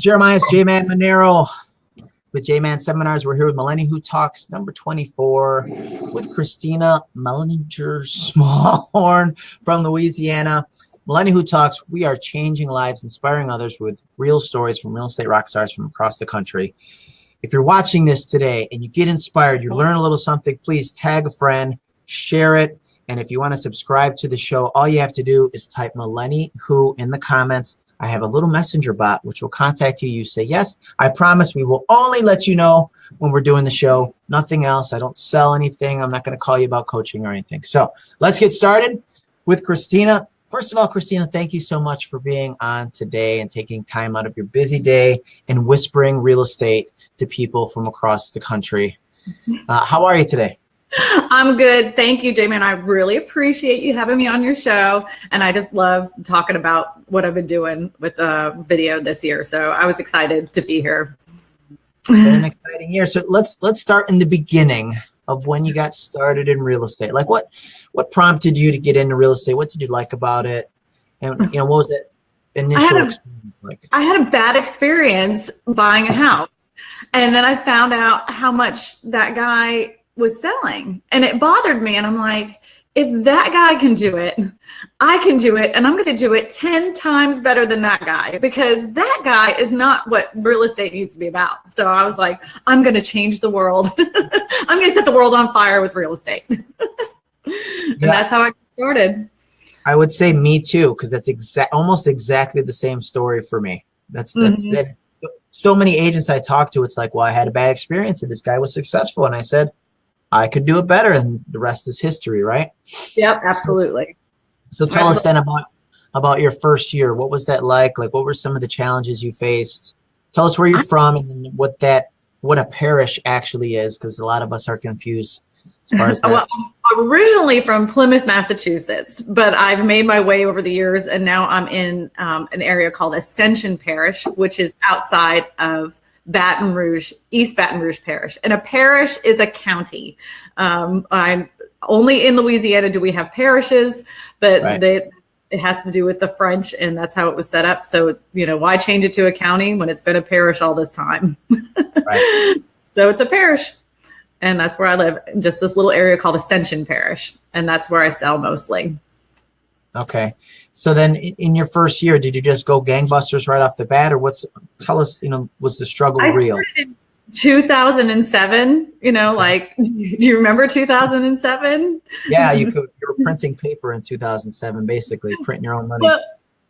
Jeremiah J-Man Monero with J-Man Seminars. We're here with Melanie Who Talks number 24 with Christina Mellinger Smallhorn from Louisiana. Melanie Who Talks, we are changing lives, inspiring others with real stories from real estate rock stars from across the country. If you're watching this today and you get inspired, you learn a little something, please tag a friend, share it. And if you want to subscribe to the show, all you have to do is type Melanie Who in the comments I have a little messenger bot which will contact you. You say, yes, I promise we will only let you know when we're doing the show. Nothing else. I don't sell anything. I'm not going to call you about coaching or anything. So let's get started with Christina. First of all, Christina, thank you so much for being on today and taking time out of your busy day and whispering real estate to people from across the country. Uh, how are you today? I'm good. Thank you, Jamie. And I really appreciate you having me on your show. And I just love talking about what I've been doing with the video this year. So I was excited to be here. an exciting year. So let's let's start in the beginning of when you got started in real estate. Like what what prompted you to get into real estate? What did you like about it? And you know, what was that initial I had a, like? I had a bad experience buying a house. And then I found out how much that guy was selling and it bothered me and i'm like if that guy can do it i can do it and i'm going to do it 10 times better than that guy because that guy is not what real estate needs to be about. So i was like i'm going to change the world. I'm going to set the world on fire with real estate. And yeah. that's how i started. I would say me too because that's exact almost exactly the same story for me. That's that's mm -hmm. that so many agents i talk to it's like well i had a bad experience and this guy was successful and i said I could do it better, and the rest is history, right? Yep, absolutely. So, so tell us then about about your first year. What was that like? Like, what were some of the challenges you faced? Tell us where you're from and what that what a parish actually is, because a lot of us are confused as far as that. well, I'm originally from Plymouth, Massachusetts, but I've made my way over the years, and now I'm in um, an area called Ascension Parish, which is outside of Baton Rouge, East Baton Rouge Parish. And a parish is a county. Um, I'm only in Louisiana do we have parishes, but right. they, it has to do with the French and that's how it was set up. So, you know, why change it to a county when it's been a parish all this time? right. So it's a parish. And that's where I live, just this little area called Ascension Parish. And that's where I sell mostly. Okay. So then in your first year, did you just go gangbusters right off the bat or what's, tell us, you know, was the struggle I real? 2007, you know, okay. like, do you remember 2007? Yeah, you could, you were printing paper in 2007, basically printing your own money. Well,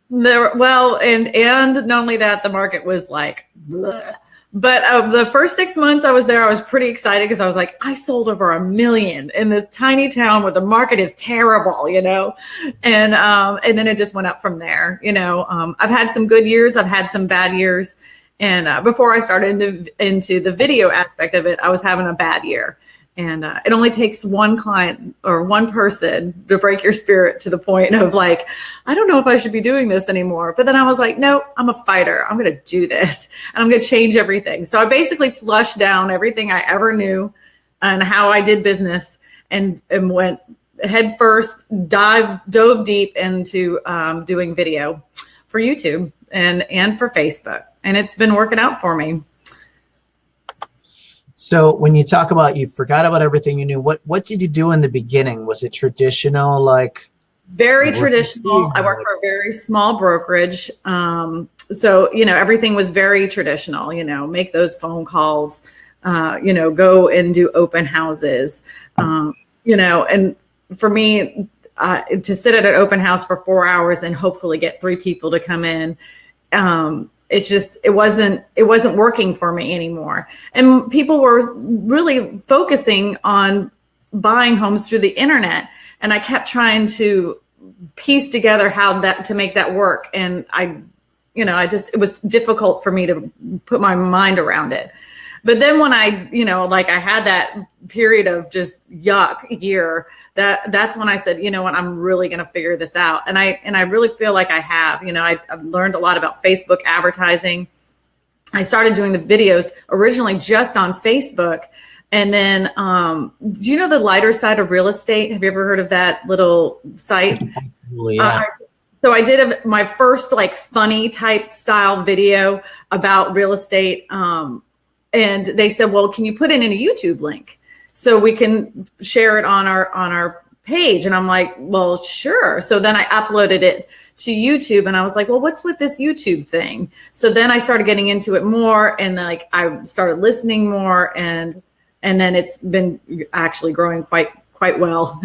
there, well, and, and not only that, the market was like, bleh but uh, the first six months I was there, I was pretty excited because I was like, I sold over a million in this tiny town where the market is terrible, you know? And, um, and then it just went up from there. You know, um, I've had some good years. I've had some bad years. And uh, before I started into, into the video aspect of it, I was having a bad year. And uh, it only takes one client or one person to break your spirit to the point of like, I don't know if I should be doing this anymore. But then I was like, no, I'm a fighter. I'm going to do this and I'm going to change everything. So I basically flushed down everything I ever knew and how I did business and, and went head first, dive, dove deep into um, doing video for YouTube and, and for Facebook. And it's been working out for me. So when you talk about you forgot about everything you knew, what what did you do in the beginning? Was it traditional, like? Very traditional. I worked for a very small brokerage. Um, so, you know, everything was very traditional, you know, make those phone calls, uh, you know, go and do open houses, um, you know, and for me, uh, to sit at an open house for four hours and hopefully get three people to come in, um, it's just it wasn't it wasn't working for me anymore. And people were really focusing on buying homes through the internet. And i kept trying to piece together how that to make that work. And i you know i just it was difficult for me to put my mind around it but then when I, you know, like I had that period of just yuck year, that that's when I said, you know what, I'm really going to figure this out. And I, and I really feel like I have, you know, I, I've learned a lot about Facebook advertising. I started doing the videos originally just on Facebook. And then, um, do you know the lighter side of real estate? Have you ever heard of that little site? Yeah. Uh, so I did a, my first like funny type style video about real estate. Um, and they said, well, can you put it in a YouTube link so we can share it on our, on our page? And I'm like, well, sure. So then I uploaded it to YouTube and I was like, well, what's with this YouTube thing? So then I started getting into it more and like I started listening more and and then it's been actually growing quite quite well,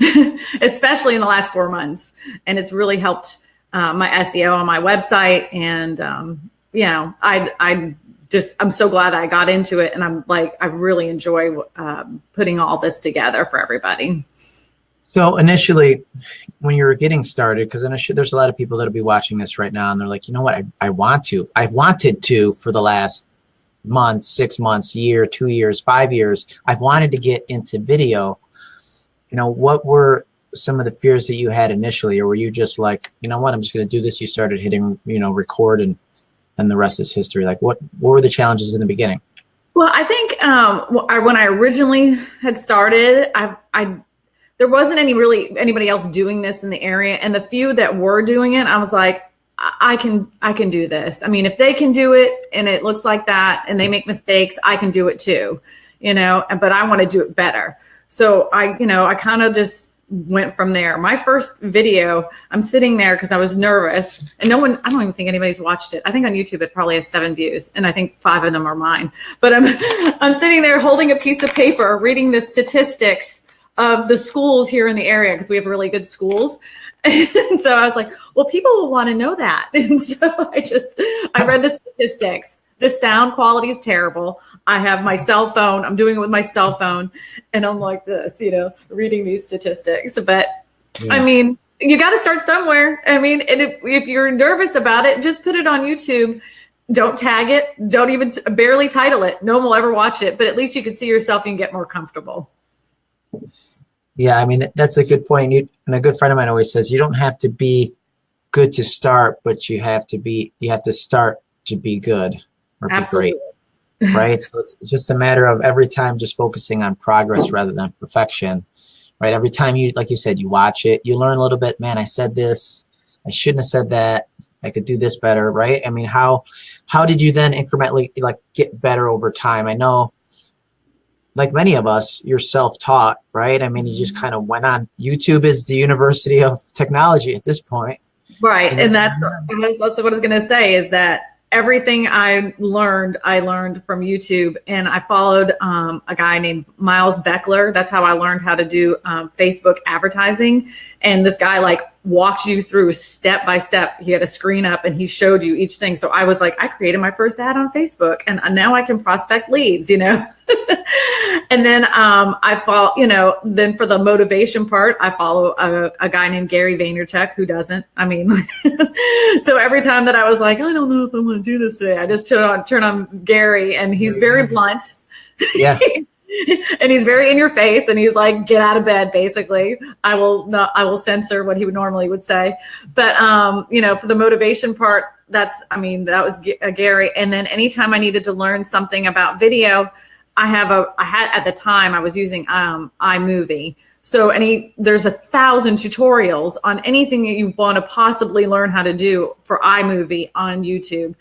especially in the last four months. And it's really helped uh, my SEO on my website. And, um, you know, I, I just, I'm so glad I got into it. And I'm like, I really enjoy um, putting all this together for everybody. So initially, when you were getting started, because there's a lot of people that'll be watching this right now, and they're like, you know what, I, I want to. I've wanted to for the last month, six months, year, two years, five years. I've wanted to get into video, you know, what were some of the fears that you had initially, or were you just like, you know what, I'm just going to do this? You started hitting, you know, record and, and the rest is history. Like what, what were the challenges in the beginning? Well, I think um, when I originally had started, I, I, there wasn't any really anybody else doing this in the area. And the few that were doing it, I was like, I can, I can do this. I mean, if they can do it and it looks like that and they make mistakes, I can do it too, you know, but I want to do it better. So I, you know, I kind of just went from there. My first video, I'm sitting there because I was nervous and no one, I don't even think anybody's watched it. I think on YouTube it probably has seven views and I think five of them are mine. But I'm, I'm sitting there holding a piece of paper, reading the statistics of the schools here in the area because we have really good schools. And so I was like, well, people will want to know that. And so I just, I read the statistics the sound quality is terrible. I have my cell phone. I'm doing it with my cell phone, and I'm like this, you know, reading these statistics. But yeah. I mean, you got to start somewhere. I mean, and if, if you're nervous about it, just put it on YouTube. Don't tag it. Don't even t- barely title it. No one will ever watch it, but at least you can see yourself and get more comfortable. Yeah, I mean that's a good point. You, and a good friend of mine always says you don't have to be good to start, but you have to be you have to start to be good Absolutely. be great. right? so it's, it's just a matter of every time just focusing on progress rather than perfection. Right? Every time you, like you said, you watch it, you learn a little bit. Man, I said this. I shouldn't have said that. I could do this better, right? I mean, how how did you then incrementally like get better over time? I know, like many of us, you're self-taught, right? I mean, you just mm-hmm. kind of went on. YouTube is the university of technology at this point, right? And, and that's that's what I was going to say is that everything I learned, I learned from YouTube. And I followed um, a guy named Miles Beckler. That's how I learned how to do um, Facebook advertising. And this guy like walked you through step by step. He had a screen up and he showed you each thing. So I was like, I created my first ad on Facebook and now I can prospect leads, you know? And then um, I follow, you know, then for the motivation part, I follow a, a guy named Gary Vaynerchuk who doesn't. I mean, so every time that I was like, I don't know if I'm going to do this today, I just turn on, turn on Gary and he's very blunt. Yeah. and he's very in your face and he's like get out of bed basically i will not i will censor what he would normally would say but um you know for the motivation part that's i mean that was G- uh, gary and then anytime i needed to learn something about video i have a i had at the time i was using um imovie so any there's a thousand tutorials on anything that you want to possibly learn how to do for imovie on youtube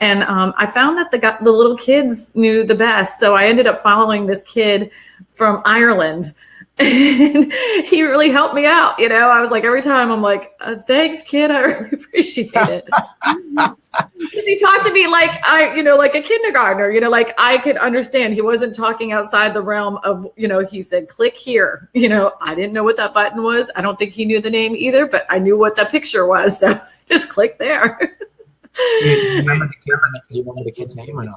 and um, I found that the the little kids knew the best. So I ended up following this kid from Ireland. And he really helped me out. You know, I was like, every time I'm like, uh, thanks, kid. I really appreciate it. Because he talked to me like I, you know, like a kindergartner, you know, like I could understand. He wasn't talking outside the realm of, you know, he said, click here. You know, I didn't know what that button was. I don't think he knew the name either, but I knew what the picture was. So just click there remember the kid? Do you remember the kid's name or no?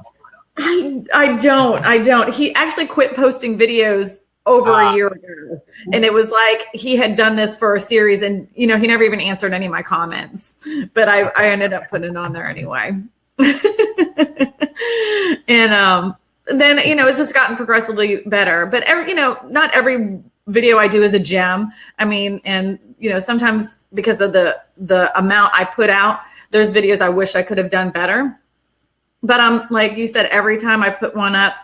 I, I don't. I don't. He actually quit posting videos over uh, a ah. year ago. And it was like he had done this for a series and you know, he never even answered any of my comments. But I, I ended up putting it on there anyway. and um then you know it's just gotten progressively better. But every you know, not every video I do is a gem. I mean, and you know, sometimes because of the the amount I put out, there's videos I wish I could have done better. But I'm um, like you said, every time I put one up,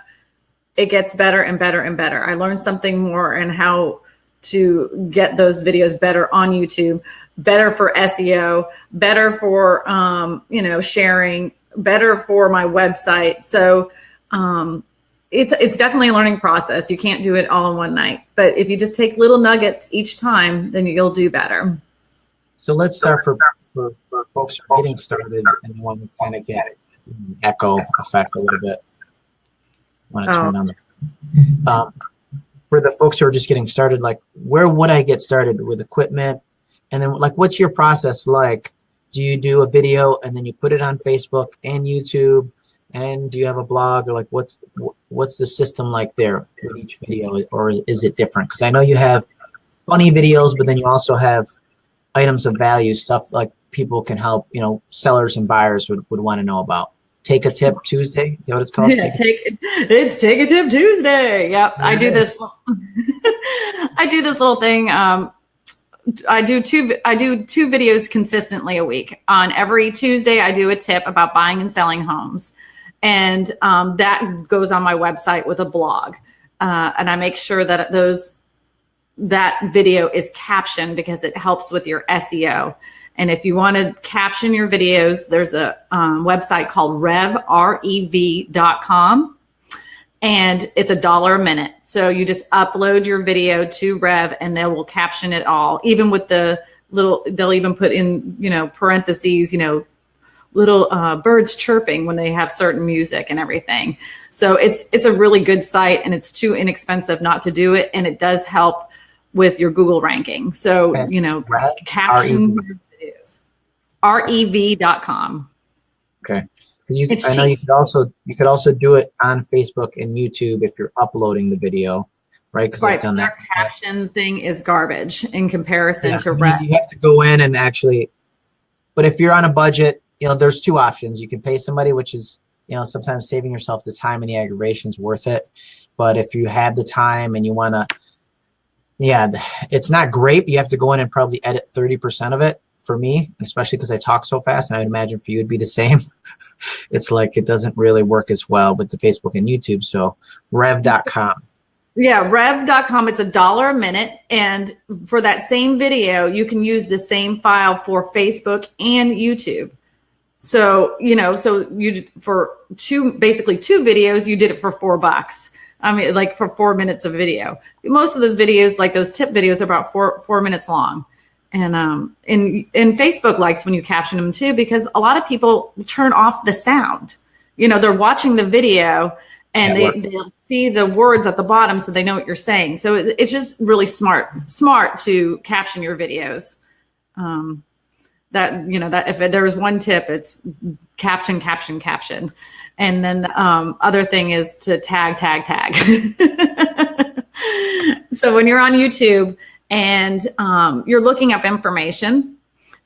it gets better and better and better. I learn something more and how to get those videos better on YouTube, better for SEO, better for um, you know sharing, better for my website. So um, it's it's definitely a learning process. You can't do it all in one night, but if you just take little nuggets each time, then you'll do better. So let's start for, for, for folks who are getting started and want to kind of get echo effect a little bit. Want to turn Oh. on the um, for the folks who are just getting started, like where would I get started with equipment? And then like what's your process like? Do you do a video and then you put it on Facebook and YouTube? And do you have a blog or like what's what's the system like there with each video or is it different? Because I know you have funny videos, but then you also have items of value, stuff like people can help, you know, sellers and buyers would, would want to know about. Take a tip Tuesday. Is that what it's called? Yeah, Take a- take it's take a tip Tuesday. Yep, I do this. I do this little thing. Um, I do two. I do two videos consistently a week. On every Tuesday, I do a tip about buying and selling homes, and um, that goes on my website with a blog. Uh, and I make sure that those that video is captioned because it helps with your SEO. And if you want to caption your videos, there's a um, website called rev, R-E-V.com. And it's a dollar a minute. So you just upload your video to Rev and they will caption it all, even with the little, they'll even put in, you know, parentheses, you know, little uh, birds chirping when they have certain music and everything. So it's it's a really good site and it's too inexpensive not to do it. And it does help with your Google ranking. So, you know, caption R-E-V. your videos. rev.com. Because you, It's I know cheap. you could also you could also do it on Facebook and YouTube if you're uploading the video, right? Because Right. I've done Their that. caption thing is garbage in comparison Yeah, to I Rev. you have to go in and actually. But if you're on a budget, you know, there's two options. You can pay somebody, which is you know sometimes saving yourself the time and the aggravation's worth it. But if you have the time and you want to, yeah, it's not great. But you have to go in and probably edit thirty percent of it for me, especially because I talk so fast, and I would imagine for you it'd be the same. it's like it doesn't really work as well with the Facebook and YouTube. So rev.com. Yeah, rev.com. It's a dollar a minute. And for that same video, you can use the same file for Facebook and YouTube. So, you know, so you for two, basically two videos, you did it for four bucks. I mean, like for four minutes of video. Most of those videos, like those tip videos, are about four four minutes long. And um, and and Facebook likes when you caption them too, because a lot of people turn off the sound. You know, they're watching the video and Yeah, they, they'll see the words at the bottom so they know what you're saying. So it, it's just really smart, smart to caption your videos. Um, that, you know, that if there was one tip, it's caption, caption, caption. And then the um, other thing is to tag, tag, tag. so when you're on YouTube and um, you're looking up information,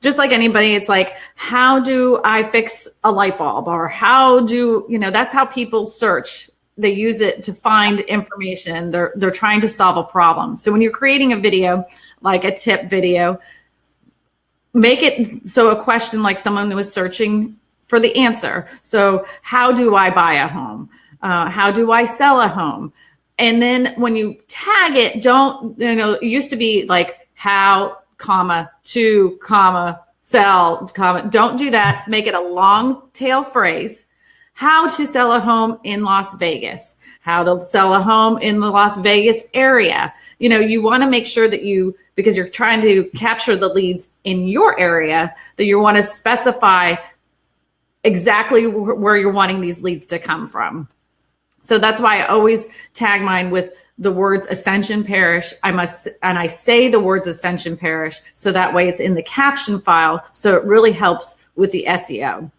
just like anybody, it's like, how do I fix a light bulb? Or how do, you know, that's how people search. They use it to find information. They're, they're trying to solve a problem. So when you're creating a video, like a tip video, make it so a question like someone was searching for the answer. So how do I buy a home? Uh, how do I sell a home? And then when you tag it, don't, you know, it used to be like how, comma, to, comma, sell, comma. Don't do that. Make it a long tail phrase. How to sell a home in Las Vegas. How to sell a home in the Las Vegas area. You know, you want to make sure that you, because you're trying to capture the leads in your area, that you want to specify exactly wh- where you're wanting these leads to come from. So that's why I always tag mine with the words Ascension Parish. I must, and I say the words Ascension Parish so that way it's in the caption file. So it really helps with the SEO.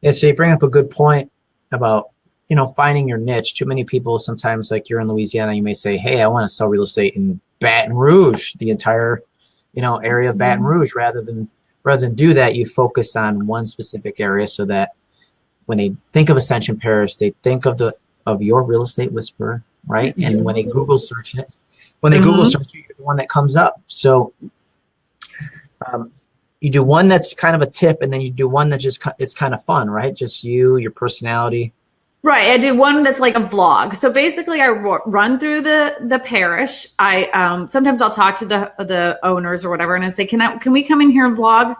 Yeah, so you bring up a good point about you know finding your niche. Too many people sometimes, like you're in Louisiana, you may say, "Hey, I want to sell real estate in Baton Rouge, the entire you know area of Baton mm-hmm. Rouge." Rather than rather than do that, you focus on one specific area so that when they think of Ascension Parish, they think of the of your real estate whisperer, right? And when they Google search it, when they Google Mhm. search it, you're the one that comes up. So. Um, you do one that's kind of a tip and then you do one that just it's kind of fun right just you your personality Right. I do one that's like a vlog. So basically I run through the, the parish. I, um, sometimes I'll talk to the, the owners or whatever and I say, can I, can we come in here and vlog?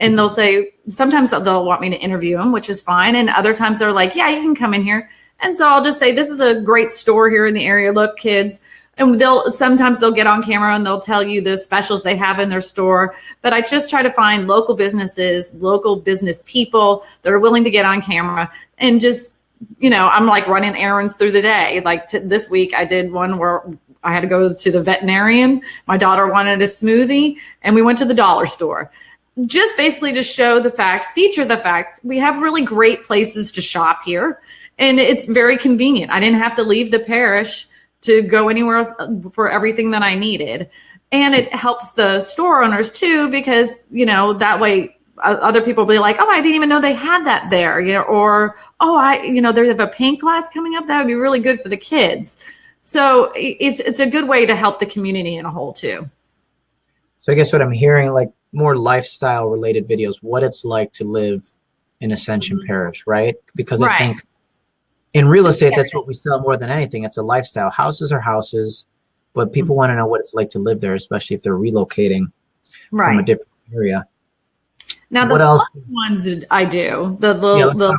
And they'll say, sometimes they'll want me to interview them, which is fine. And other times they're like, yeah, you can come in here. And so I'll just say, this is a great store here in the area. Look, kids. And they'll sometimes they'll get on camera and they'll tell you the specials they have in their store. But I just try to find local businesses, local business people that are willing to get on camera and just you know, I'm like running errands through the day. Like this week, I did one where I had to go to the veterinarian. My daughter wanted a smoothie, and we went to the dollar store. Just basically to show the fact, feature the fact, we have really great places to shop here, and it's very convenient. I didn't have to leave the parish to go anywhere else uh, for everything that I needed. And it helps the store owners too, because, you know, that way other people will be like, oh, I didn't even know they had that there, you know, or oh, I, you know, they have a paint class coming up. That would be really good for the kids. So it's it's a good way to help the community in a whole too. So I guess what I'm hearing, like more lifestyle related videos, what it's like to live in Ascension mm-hmm. Parish, right? Because right. I think in real estate, that's what we sell more than anything. It's a lifestyle. Houses are houses, but people mm-hmm. want to know what it's like to live there, especially if they're relocating right. from a different area. Now the what else? ones I do the the, yeah, the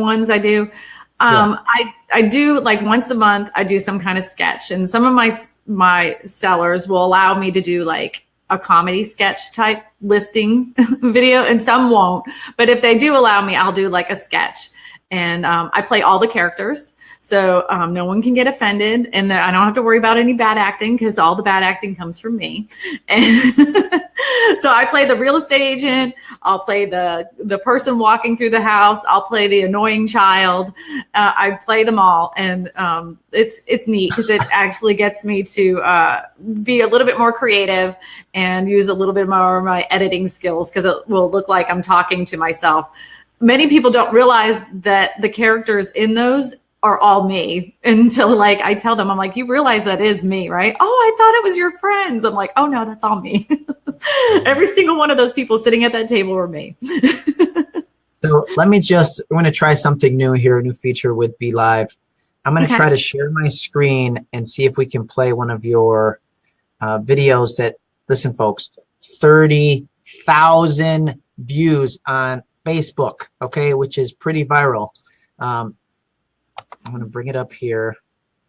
ones I do. Um, yeah. I I do like once a month. I do some kind of sketch, and some of my my sellers will allow me to do like a comedy sketch type listing video, and some won't. But if they do allow me, I'll do like a sketch, and um, I play all the characters. So um, no one can get offended, and the, I don't have to worry about any bad acting because all the bad acting comes from me. And so I play the real estate agent. I'll play the the person walking through the house. I'll play the annoying child. Uh, I play them all, and um, it's it's neat because it actually gets me to uh, be a little bit more creative and use a little bit more of my editing skills because it will look like I'm talking to myself many people don't realize that the characters in those are all me until like I tell them, I'm like, you realize that is me, right? Oh, I thought it was your friends. I'm like, oh no, that's all me. Every single one of those people sitting at that table were me. so let me just, I'm to try something new here, a new feature with BeLive. I'm going to okay. try to share my screen and see if we can play one of your uh, videos that, listen folks, 30,000 views on Facebook, okay, which is pretty viral. Um, I'm going to bring it up here.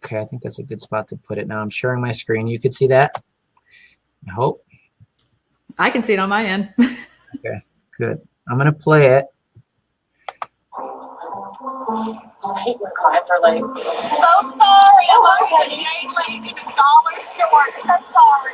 Okay, I think that's a good spot to put it. Now I'm sharing my screen. You can see that? I hope. I can see it on my end. okay, good. I'm going to play it. I hate when clients are like, so sorry, I'm already late. It's always short. I'm sorry.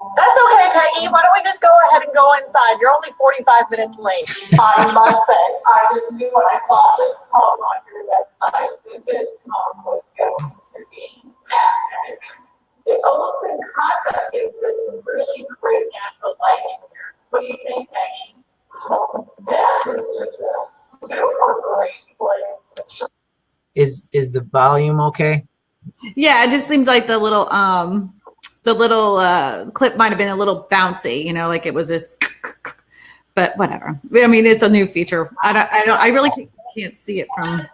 That's okay, Peggy. Why don't we just go ahead and go inside? You're only 45 minutes late. I must say, I just knew when I saw this poem on your website that this poem was going to be epic. The open concept is this really great natural lighting here. What do you think, Peggy? That is just a super great place. Is is the volume okay? Yeah, it just seems like the little um the little uh, clip might have been a little bouncy, you know, like it was just, but whatever. I mean, it's a new feature. I don't, I don't, I really can't, can't see it from.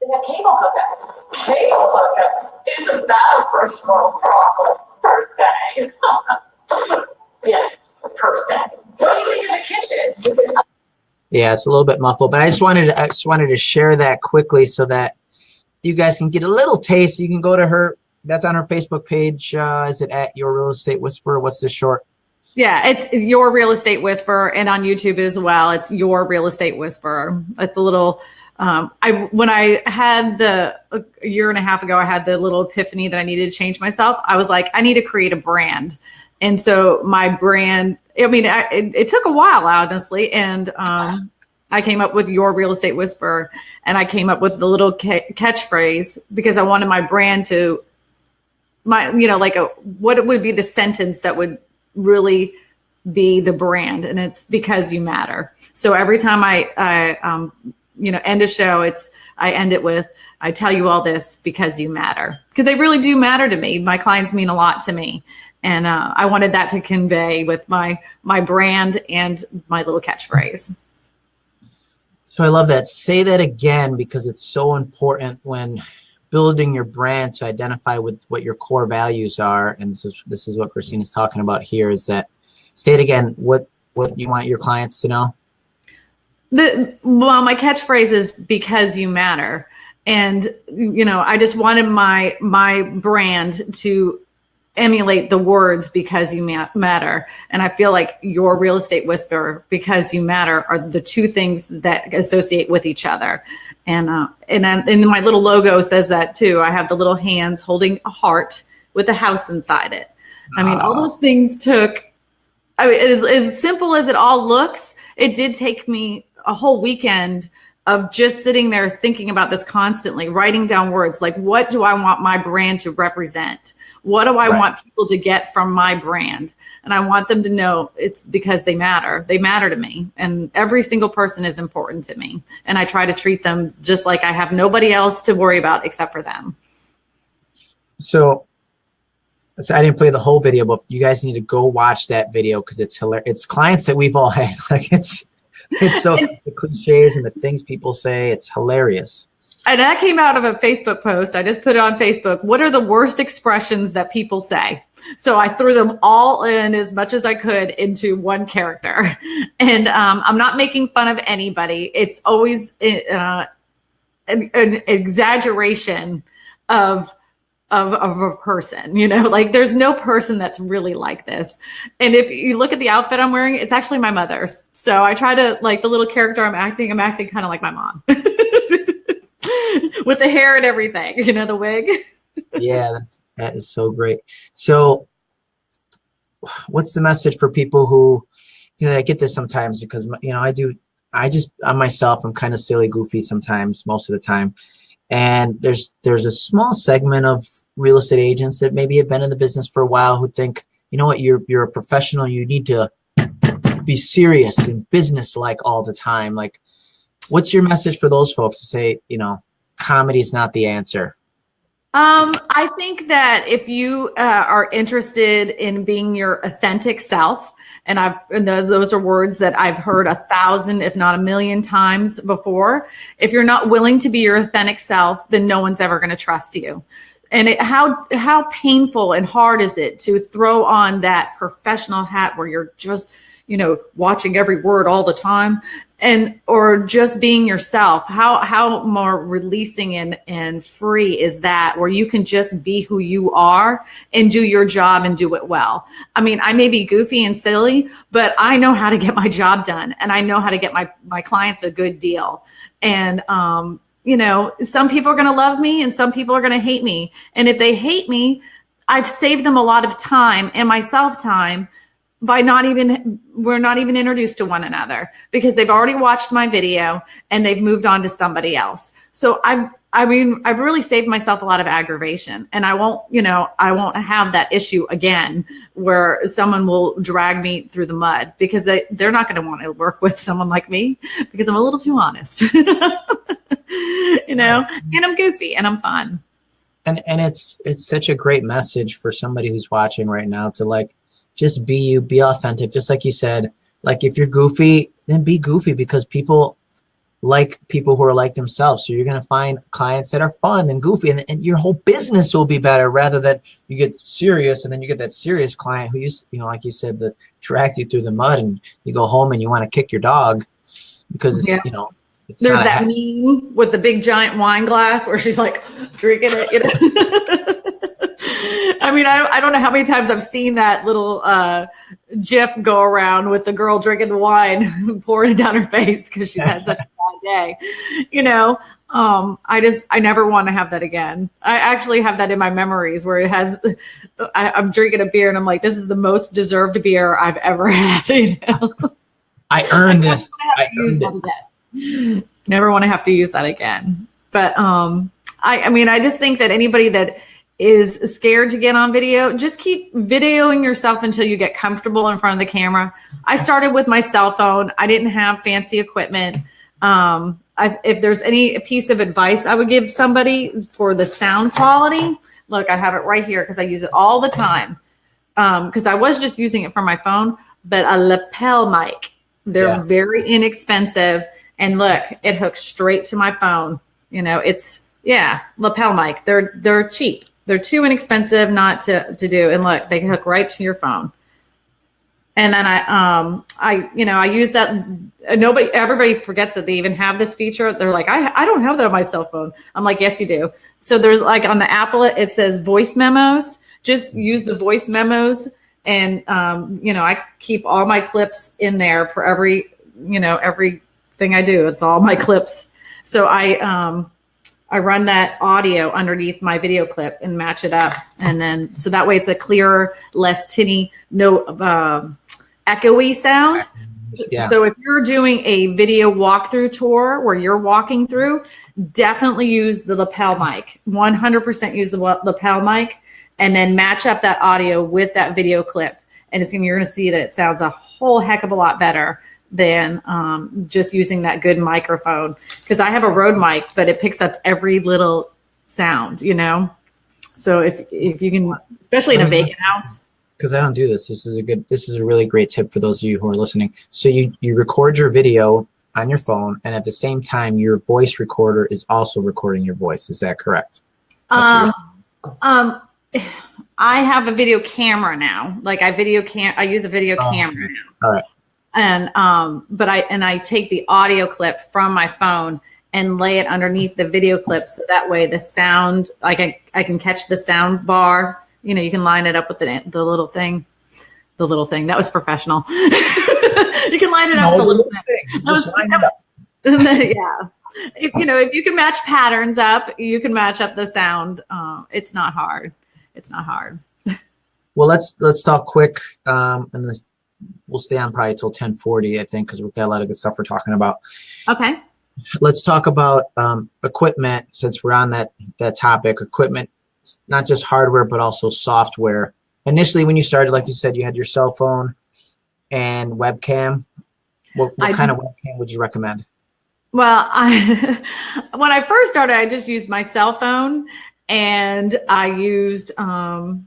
The cable hookups. Cable hookups is a bad personal problem per se. yes, per se. What do you think in the kitchen? Yeah, it's a little bit muffled, but I just wanted to, I just wanted to share that quickly so that you guys can get a little taste. You can go to her that's on our Facebook page. Uh, is it at Your Real Estate Whisperer? What's the short? Yeah, it's Your Real Estate Whisperer, and on YouTube as well. It's Your Real Estate Whisperer. It's a little. Um, I when I had the a year and a half ago, I had the little epiphany that I needed to change myself. I was like, I need to create a brand, and so my brand. I mean, I, it, it, took a while, honestly, and um, I came up with Your Real Estate Whisperer, and I came up with the little ca- catchphrase because I wanted my brand to my you know like a what would be the sentence that would really be the brand and it's because you matter so every time i i um you know end a show it's i end it with i tell you all this because you matter because they really do matter to me my clients mean a lot to me and uh, I wanted that to convey with my my brand and my little catchphrase. So I love that. Say that again because it's so important when building your brand to identify with what your core values are. And so this is what Christine is talking about here is that say it again, what what you want your clients to know? The well, my catchphrase is because you matter. And you know, I just wanted my my brand to emulate the words because you matter. And I feel like your real estate whisperer because you matter are the two things that associate with each other. And uh, and and my little logo says that too. I have the little hands holding a heart with a house inside it. I mean, all those things took. I mean, as, as simple as it all looks, it did take me a whole weekend of just sitting there thinking about this constantly, writing down words like, what do I want my brand to represent? What do I right. want people to get from my brand? And I want them to know it's because they matter. They matter to me. And every single person is important to me. And I try to treat them just like I have nobody else to worry about except for them. So, so I didn't play the whole video, but you guys need to go watch that video because it's hilarious. It's clients that we've all had. Like it's it's so the cliches and the things people say. It's hilarious and that came out of a Facebook post. I just put it on Facebook. What are the worst expressions that people say? So I threw them all in as much as I could into one character. And um, I'm not making fun of anybody. It's always uh, an, an exaggeration of of, of a person, you know, like there's no person that's really like this. And if you look at the outfit I'm wearing, it's actually my mother's. So I try to like the little character I'm acting, I'm acting kind of like my mom. with the hair and everything, you know, the wig. yeah, that is so great. So, what's the message for people who, you know, I get this sometimes because, you know, I do, I just, I'm myself, I'm kind of silly, goofy sometimes, most of the time. And there's, there's a small segment of real estate agents that maybe have been in the business for a while who think, you know what, you're, you're a professional, you need to be serious and business like all the time. Like, what's your message for those folks to say, you know, comedy is not the answer? Um, I think that if you uh, are interested in being your authentic self, and I've and the, those are words that I've heard a thousand, if not a million times before. If you're not willing to be your authentic self, then no one's ever going to trust you. And it, how how painful and hard is it to throw on that professional hat where you're just you know watching every word all the time and or just being yourself how how more releasing and and free is that where you can just be who you are and do your job and do it well? I mean i may be goofy and silly but i know how to get my job done and i know how to get my my clients a good deal. And um you know some people are going to love me and some people are going to hate me. And if they hate me i've saved them a lot of time and myself time by not even we're not even introduced to one another because they've already watched my video and they've moved on to somebody else. So i've i mean i've really saved myself a lot of aggravation and i won't you know i won't have that issue again where someone will drag me through the mud because they, they're not going to want to work with someone like me because i'm a little too honest you know and i'm goofy and i'm fun. And and it's it's such a great message for somebody who's watching right now to like just be you, be authentic. Just like you said, like if you're goofy, then be goofy because people like people who are like themselves. So you're going to find clients that are fun and goofy and, and your whole business will be better rather than you get serious and then you get that serious client who you, you know, like you said, that dragged you through the mud and you go home and you want to kick your dog because it's, yeah. you know, there's that meme with the big giant wine glass where she's like drinking it, you know. I mean, I, I don't know how many times I've seen that little uh, GIF go around with the girl drinking the wine, pouring it down her face because she's had such a bad day. You know, um, I just I never want to have that again. I actually have that in my memories where it has. I, am drinking a beer and I'm like, this is the most deserved beer I've ever had. You know? I earned I this. I earned it. Never want to have to use that again. But um, I, I mean, I just think that anybody that is scared to get on video, just keep videoing yourself until you get comfortable in front of the camera. I started with my cell phone. I didn't have fancy equipment. Um, I, if there's any piece of advice I would give somebody for the sound quality, look, I have it right here because I use it all the time. because I was just using it for my phone, but a lapel mic. They're Yeah. very inexpensive, and look, it hooks straight to my phone. You know, it's yeah, lapel mic. They're they're cheap. They're too inexpensive not to to do, and look, they hook right to your phone. And then I um I you know I use that. Nobody everybody forgets that they even have this feature. They're like I I don't have that on my cell phone. I'm like yes you do. So there's like on the Apple it says voice memos. Just use the voice memos and um, you know i keep all my clips in there for every you know everything i do it's all my clips so i um i run that audio underneath my video clip and match it up and then so that way it's a clearer less tinny no um echoey sound Yeah. so if you're doing a video walkthrough tour where you're walking through, definitely use the lapel mic. 100% use the lapel mic and then match up that audio with that video clip. And it's gonna, you're going to see that it sounds a whole heck of a lot better than um, just using that good microphone. Because I have a Rode mic, but it picks up every little sound, you know? So if, if you can, especially in a vacant house, because I don't do this. This is a good. This is a really great tip for those of you who are listening. So you you record your video on your phone, and at the same time, your voice recorder is also recording your voice. Is that correct? Um, um, I have a video camera now. Like I video cam, I use a video Oh, camera okay. now. All right. And um, but I and I take the audio clip from my phone and lay it underneath the video clip, so that way the sound, like I I can catch the sound bar. You know, you can line it up with the the little thing, the little thing. That was professional. you can line it up with the little thing. thing. That was- line it up. Then, yeah. If, you know, if you can match patterns up, you can match up the sound. Um, it's not hard. It's not hard. Well, let's let's talk quick, um, and this, we'll stay on probably till ten forty, I think, because we've got a lot of good stuff we're talking about. Okay. let's talk about um, equipment since we're on that that topic. Equipment not just hardware but also software. Initially when you started like you said you had your cell phone and webcam. What, what kind of webcam would you recommend? Well, I when I first started, I just used my cell phone and I used um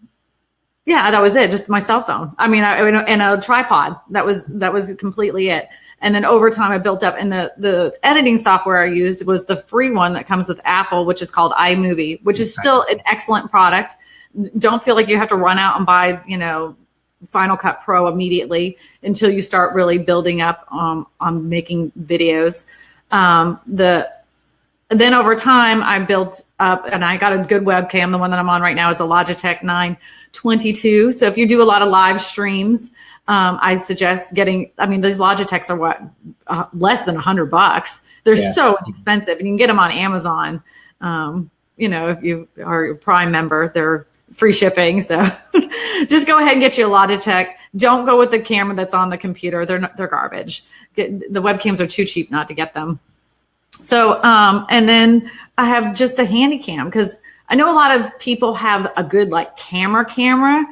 yeah, that was it, just my cell phone. I mean, I and a tripod. That was that was completely it. And then over time I built up and the the editing software I used was the free one that comes with Apple, which is called iMovie, which is still an excellent product. Don't feel like you have to run out and buy, you know, Final Cut Pro immediately until you start really building up um, on making videos. Um, the then over time I built up and I got a good webcam. The one that I'm on right now is a Logitech 922. So if you do a lot of live streams, um, I suggest getting. I mean, these Logitechs are what uh, less than a hundred bucks. They're Yeah. so inexpensive, and you can get them on Amazon. Um, you know, if you are a Prime member, they're free shipping. So just go ahead and get you a Logitech. Don't go with the camera that's on the computer. They're not, they're garbage. Get, the webcams are too cheap not to get them. So, um, and then I have just a handy cam because I know a lot of people have a good like camera camera,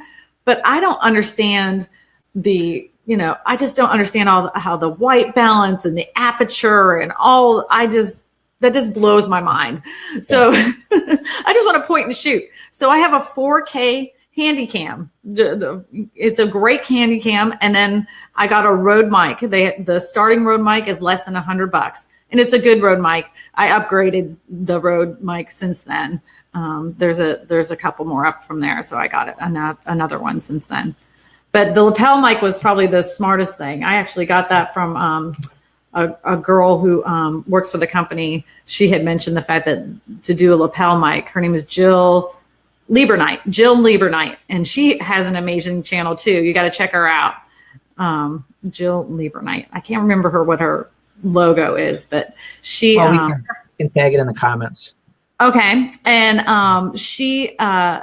but I don't understand the, you know, I just don't understand all the, how the white balance and the aperture and all, I just, that just blows my mind. So I just want to point and shoot. So I have a 4K handy cam. It's a great handy cam. And then I got a Rode mic. They, the starting Rode mic is less than a hundred bucks and it's a good Rode mic. I upgraded the Rode mic since then. Um, there's a there's a couple more up from there, so I got it another another one since then. But the lapel mic was probably the smartest thing. I actually got that from um, a, a girl who um, works for the company. She had mentioned the fact that to do a lapel mic. Her name is Jill Liebernight. Jill Liebernight, and she has an amazing channel too. You got to check her out. Um, Jill Liebernight. I can't remember her what her logo is, but she. oh, we um, can, can tag it in the comments Okay, and um, she uh,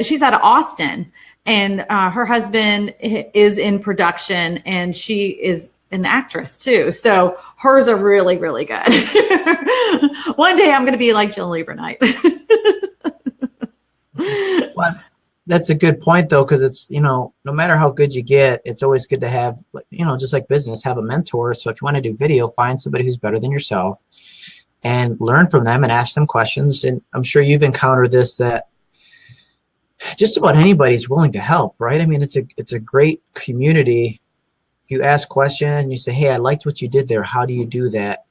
she's out of Austin, and uh, her husband is in production, and she is an actress too. So hers are really, really good. One day I'm going to be like Jill Liebernight. well, that's a good point though because it's you know no matter how good you get it's always good to have you know just like business have a mentor so if you want to do video find somebody who's better than yourself and learn from them and ask them questions and i'm sure you've encountered this that just about anybody's willing to help, right? I mean, it's a it's a great community. You ask questions and you say, "Hey, I liked what you did there. How do you do that?"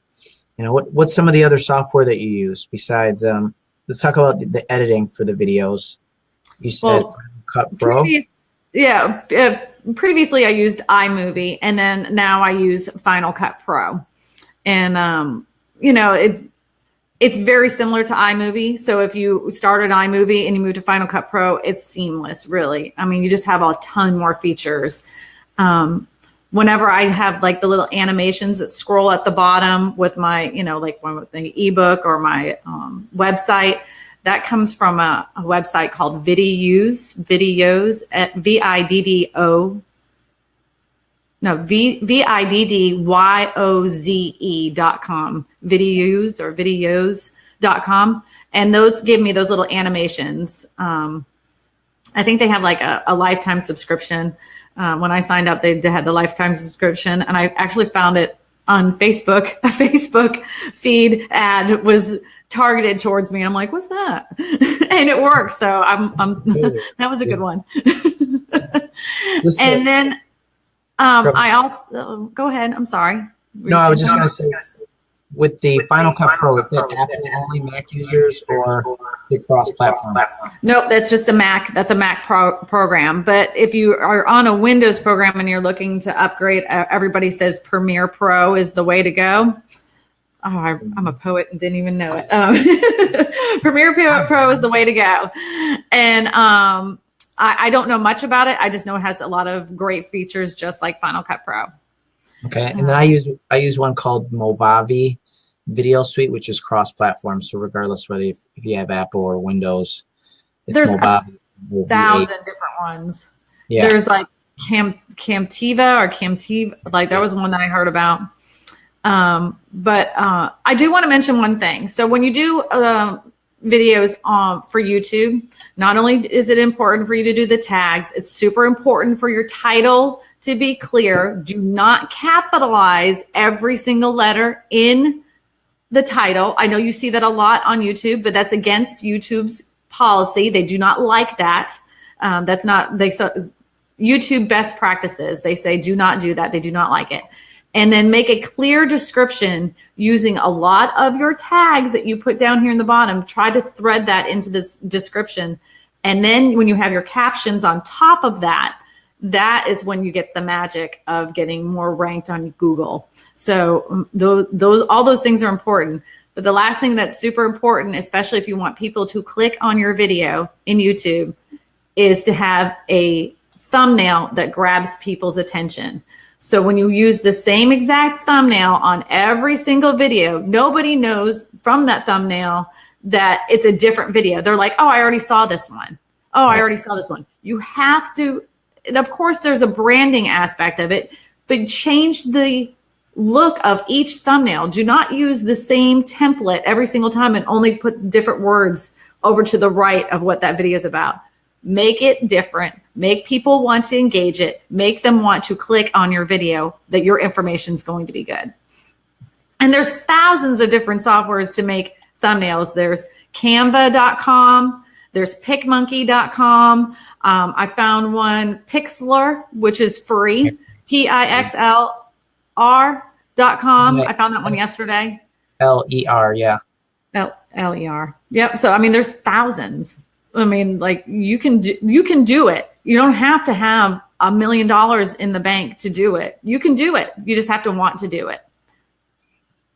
You know, what what's some of the other software that you use besides? Um, let's talk about the, the editing for the videos. You said Well, Cut Pro. Yeah. uh, previously, I used iMovie, and then now I use Final Cut Pro, and um, you know it. It's very similar to iMovie. So if you started iMovie and you move to Final Cut Pro, it's seamless. Really, I mean, you just have a ton more features. Um, whenever I have like the little animations that scroll at the bottom with my, you know, like one with the ebook or my um, website, that comes from a, a website called Viddyoze, viddyoze at V I D D O. No, V V I D D Y O Z E dot com. Viddyoze or viddyoze dot com. And those give me those little animations. Um, I think they have like a, a lifetime subscription. Uh, when I signed up, they, they had the lifetime subscription, and I actually found it on Facebook. A Facebook feed ad was targeted towards me, and I'm like, "What's that?" and it works. So I'm, I'm that was a good one. And then um, I also go ahead. I'm sorry. No, I was just gonna say, with the Final Cut Pro, is that Apple only Mac users or the cross-platform? Nope, that's just a Mac. That's a Mac pro- program. But if you are on a Windows program and you're looking to upgrade, uh, everybody says Premiere Pro is the way to go. Oh, I, I'm a poet and didn't even know it. Um, Premiere Pro, Pro is the way to go. And um, I, I don't know much about it. I just know it has a lot of great features, just like Final Cut Pro. Okay, and then I use I use one called Movavi Video Suite, which is cross-platform. So regardless whether if, if you have Apple or Windows, it's There's a Movavi. Movavi. Thousand different ones. Yeah. There's like Cam Camtiva or Camtiva, like that was one that I heard about. Um, but uh, I do want to mention one thing. So when you do uh, videos on for YouTube, not only is it important for you to do the tags, it's super important for your title to be clear. Do not capitalize every single letter in the title. I know you see that a lot on YouTube, but that's against YouTube's policy. They do not like that. Um, that's not they so YouTube best practices. They say do not do that. They do not like it. And then make a clear description using a lot of your tags that you put down here in the bottom. Try to thread that into this description. And then when you have your captions on top of that, that is when you get the magic of getting more ranked on Google. So um, those, those all those things are important. But the last thing that's super important, especially if you want people to click on your video in YouTube, is to have a thumbnail that grabs people's attention. So when you use the same exact thumbnail on every single video, nobody knows from that thumbnail that it's a different video. They're like, oh, I already saw this one. Oh, I already saw this one. You have to, of course, there's a branding aspect of it, but change the look of each thumbnail. Do not use the same template every single time and only put different words over to the right of what that video is about. Make it different. Make people want to engage it. Make them want to click on your video that your information is going to be good. And there's thousands of different softwares to make thumbnails. There's canva.com, there's picmonkey.com. Um, I found one Pixlr, which is free, P I X L R.com. I found that one yesterday. L E R. Yeah. L L E R. Yep. So I mean, there's thousands. I mean, like you can do, you can do it. You don't have to have a million dollars in the bank to do it. You can do it. You just have to want to do it.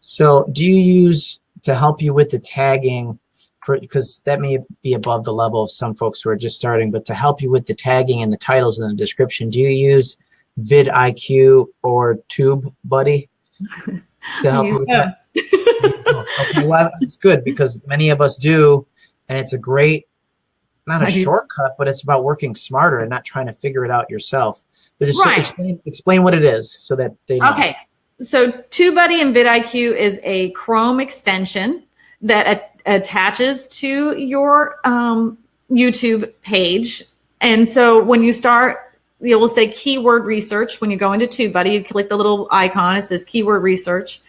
So do you use to help you with the tagging? For, because that may be above the level of some folks who are just starting, but to help you with the tagging and the titles and the description, do you use vidIQ or TubeBuddy to help you with that? okay, well, it's good because many of us do, and it's a great, not a shortcut, but it's about working smarter and not trying to figure it out yourself. But just Right. explain, explain what it is so that they know. Okay. So TubeBuddy and vidIQ is a Chrome extension that attaches to your um, YouTube page. And so when you start, you will say keyword research. When you go into TubeBuddy, you click the little icon, it says keyword research.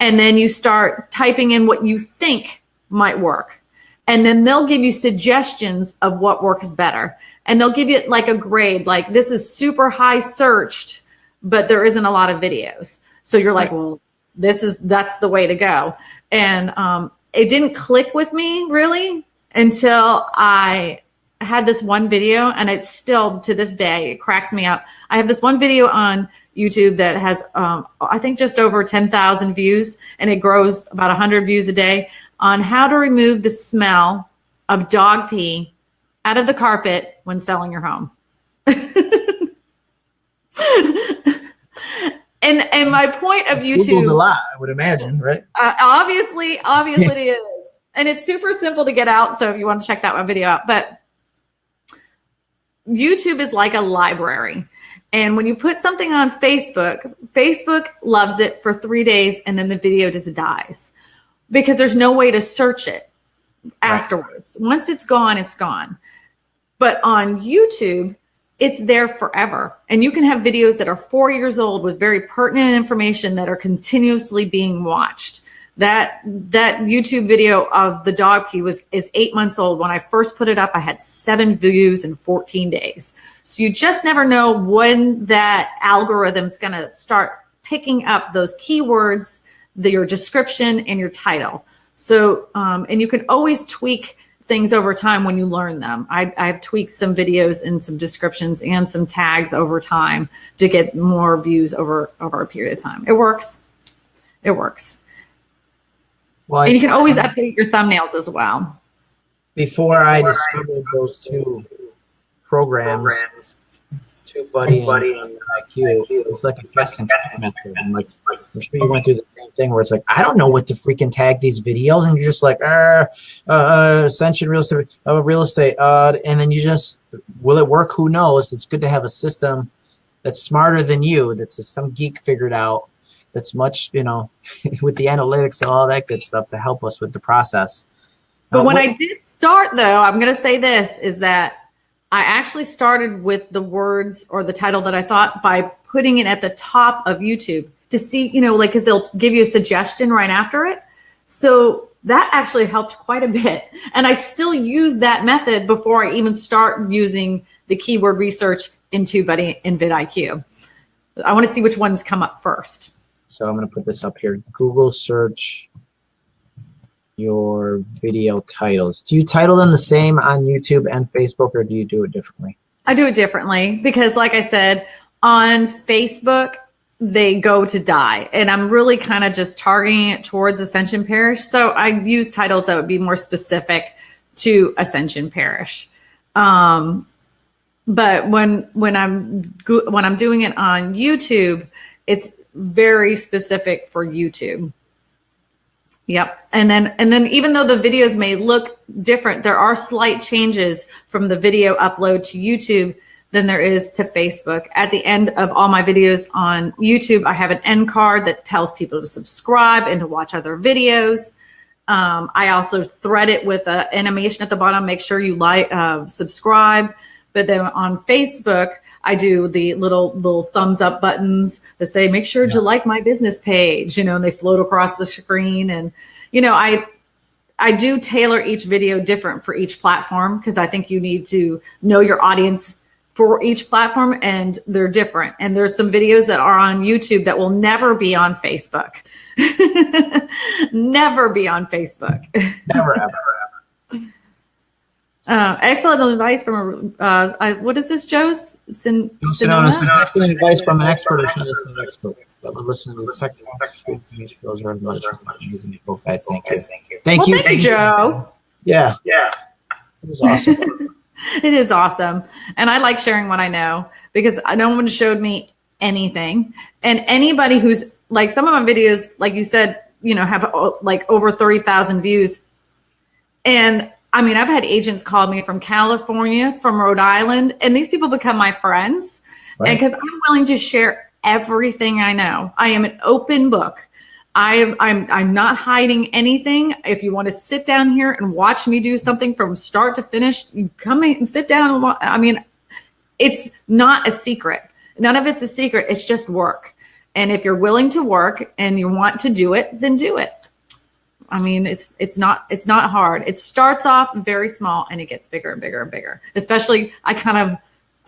And then you start typing in what you think might work. And then they'll give you suggestions of what works better. And they'll give you like a grade, like this is super high searched, but there isn't a lot of videos. So you're like, Right. well, this is that's the way to go. And um, it didn't click with me really until I had this one video, and it's still to this day it cracks me up. I have this one video on YouTube that has, um, I think, just over 10,000 views, and it grows about 100 views a day on how to remove the smell of dog pee out of the carpet when selling your home. and and my point of Googled a lot, I would imagine, right? uh, obviously, obviously it is, and it's super simple to get out. So if you want to check that one video out, but YouTube is like a library. And when you put something on Facebook, Facebook loves it for three days and then the video just dies because there's no way to search it afterwards. Once it's gone, it's gone. But on YouTube, it's there forever. And you can have videos that are four years old with very pertinent information that are continuously being watched. That that YouTube video of the dog pee was is eight months old. When I first put it up, I had seven views in 14 days. So you just never know when that algorithm's gonna start picking up those keywords, the, your description and your title. So um, and you can always tweak things over time when you learn them. I, I've tweaked some videos and some descriptions and some tags over time to get more views over over a period of time. It works. It works. Well, And you can always update your thumbnails as well. before I discovered those two programs, TubeBuddy and IQ, it was like a testing method. And like, I'm sure you went through the same thing where it's like, I don't know what to freaking tag these videos, and you're just like, uh, uh, Ascension Real Estate, uh, real estate, uh, and then you just, will it work? Who knows? It's good to have a system that's smarter than you, that's some geek figured out, that's much, you know, with the analytics and all that good stuff to help us with the process. But Uh, when what- I did start, though, I'm going to say this is that I actually started with the words or the title that I thought by putting it at the top of YouTube to see, you know, like, because they'll give you a suggestion right after it. So that actually helped quite a bit. And I still use that method before I even start using the keyword research in TubeBuddy and vidIQ. I want to see which ones come up first. So I'm going to put this up here. Google search your video titles. Do you title them the same on YouTube and Facebook or do you do it differently? I do it differently because, like I said, on Facebook, they go to die. And I'm really kind of just targeting it towards Ascension Parish. So I use titles that would be more specific to Ascension Parish. Um, but when when I'm when I'm doing it on YouTube, it's very specific for YouTube. Yep. And then and then even though the videos may look different, there are slight changes from the video upload to YouTube than there is to Facebook. At the end of all my videos on YouTube, I have an end card that tells people to subscribe and to watch other videos. Um, I also thread it with an animation at the bottom. Make sure you like, uh, subscribe. But then on Facebook, I do the little little thumbs up buttons that say, "Make sure to like my business page." You know, and they float across the screen. And you know, I I do tailor each video different for each platform because I think you need to know your audience for each platform and they're different. And there's some videos that are on YouTube that will never be on Facebook. never be on Facebook. Never ever, ever. Uh, excellent advice from a, uh, I, what is this, Joe? Sin, Sonona, this is Sonona? excellent advice from an expert or from an expert. But we're listening to the technical experience feels very much amazing people, guys. Thank you. Thank Well, you. thank you, Joe. Yeah, Yeah. it was awesome. It is awesome. And I like sharing what I know because no one showed me anything. And anybody who's like some of my videos, like you said, you know, have uh, like over 30,000 views. And I mean, I've had agents call me from California, from Rhode Island, and these people become my friends. And Right. because I'm willing to share everything I know, I am an open book. I am I'm I'm not hiding anything. If you want to sit down here and watch me do something from start to finish, you come in and sit down and watch. I mean, it's not a secret. None of it's a secret. It's just work. And if you're willing to work and you want to do it, then do it. I mean, it's it's not it's not hard. It starts off very small and it gets bigger and bigger and bigger. Especially, I kind of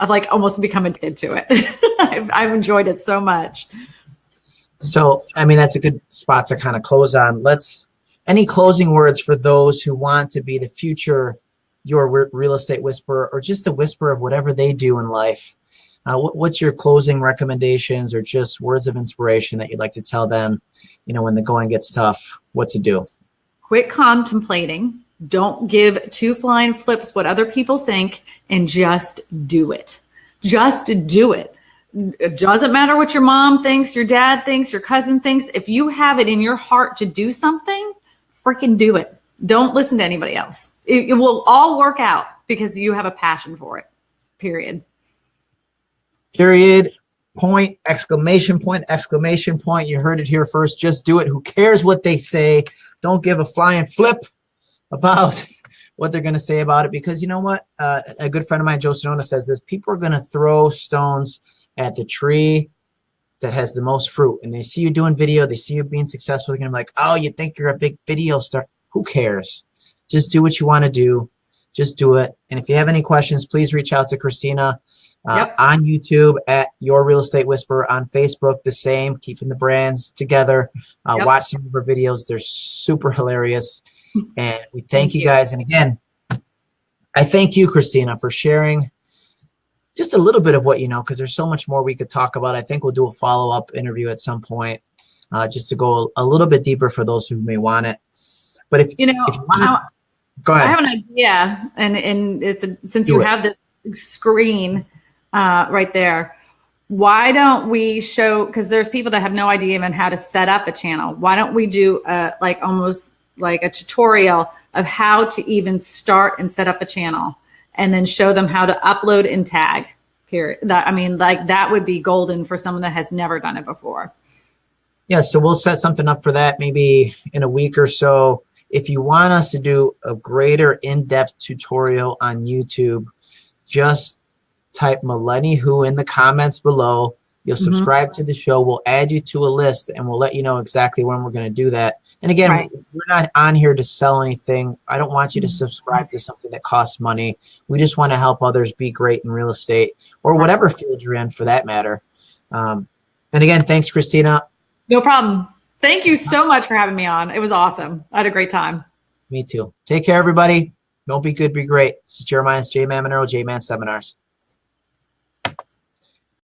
I've like almost become addicted to it. I've, I've enjoyed it so much. So, I mean, that's a good spot to kind of close on. Let's, any closing words for those who want to be the future, your real estate whisperer, or just a whisper of whatever they do in life? Uh, what, what's your closing recommendations or just words of inspiration that you'd like to tell them, you know, when the going gets tough, what to do? Quit contemplating. Don't give two flying flips what other people think and just do it. Just do it. It doesn't matter what your mom thinks, your dad thinks, your cousin thinks. If you have it in your heart to do something, freaking do it. Don't listen to anybody else. It, it will all work out because you have a passion for it. Period. Period. Point, exclamation point, exclamation point. You heard it here first. Just do it. Who cares what they say? Don't give a flying flip about what they're going to say about it because you know what? Uh, a good friend of mine, Joe Sonona, says this people are going to throw stones at the tree that has the most fruit and they see you doing video, they see you being successful, they're going to be like, oh, you think you're a big video star. Who cares? Just do what you want to do. Just do it. And if you have any questions, please reach out to Christina Yep. on YouTube at Your Real Estate Whisperer, on Facebook, the same, keeping the brands together. Uh, Yep. Watch some of her videos, they're super hilarious. And we thank, Thank you you. guys. And again, I thank you, Christina, for sharing just a little bit of what you know, because there's so much more we could talk about. I think we'll do a follow up interview at some point uh, just to go a little bit deeper for those who may want it. But if, You know, if you want to, I, go I have an idea, and and it's a, since Do you it. have this screen uh, right there. Why don't we show? Because there's people that have no idea even how to set up a channel. Why don't we do a, like almost like a tutorial of how to even start and set up a channel, and then show them how to upload and tag. Period. That I mean, like that would be golden for someone that has never done it before. Yeah, so we'll set something up for that maybe in a week or so. If you want us to do a greater in-depth tutorial on YouTube, just type Millennium Who in the comments below. You'll Mhm. subscribe to the show. We'll add you to a list and we'll let you know exactly when we're going to do that. And again, Right. we're not on here to sell anything. I don't want you to Mhm. subscribe to something that costs money. We just want to help others be great in real estate or whatever field you're in for that matter. Um, and again, thanks, Christina. No problem. Thank you so much for having me on. It was awesome. I had a great time. Me too. Take care, everybody. Don't be good, be great. This is Jeremiah's J Man Monero, J Man Seminars.